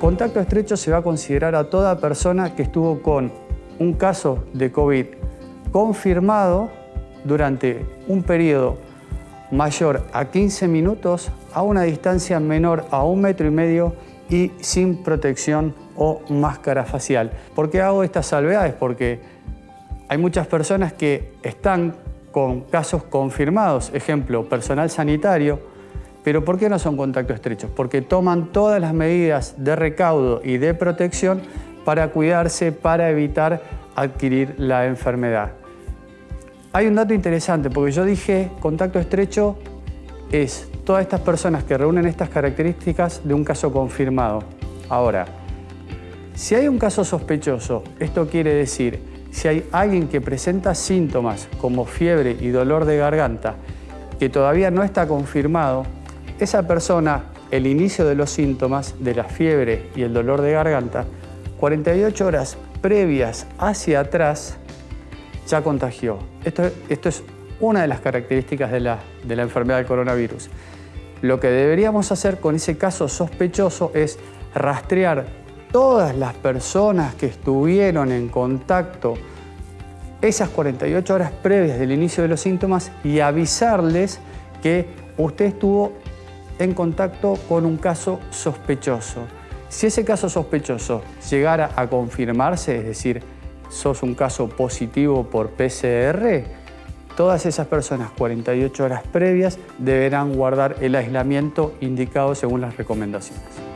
Contacto estrecho se va a considerar a toda persona que estuvo con un caso de COVID confirmado durante un periodo mayor a 15 minutos a una distancia menor a un metro y medio y sin protección o máscara facial. ¿Por qué hago estas salvedades? Porque hay muchas personas que están con casos confirmados, ejemplo, personal sanitario, pero ¿por qué no son contactos estrechos? Porque toman todas las medidas de recaudo y de protección para cuidarse, para evitar adquirir la enfermedad. Hay un dato interesante, porque yo dije contacto estrecho es todas estas personas que reúnen estas características de un caso confirmado. Ahora, si hay un caso sospechoso, esto quiere decir, si hay alguien que presenta síntomas como fiebre y dolor de garganta que todavía no está confirmado, esa persona, el inicio de los síntomas de la fiebre y el dolor de garganta, 48 horas previas hacia atrás, ya contagió. Esto, es una de las características de la, de la enfermedad del coronavirus. Lo que deberíamos hacer con ese caso sospechoso es rastrear todas las personas que estuvieron en contacto esas 48 horas previas del inicio de los síntomas y avisarles que usted estuvo en contacto con un caso sospechoso. Si ese caso sospechoso llegara a confirmarse, es decir, sos un caso positivo por PCR, todas esas personas 48 horas previas deberán guardar el aislamiento indicado según las recomendaciones.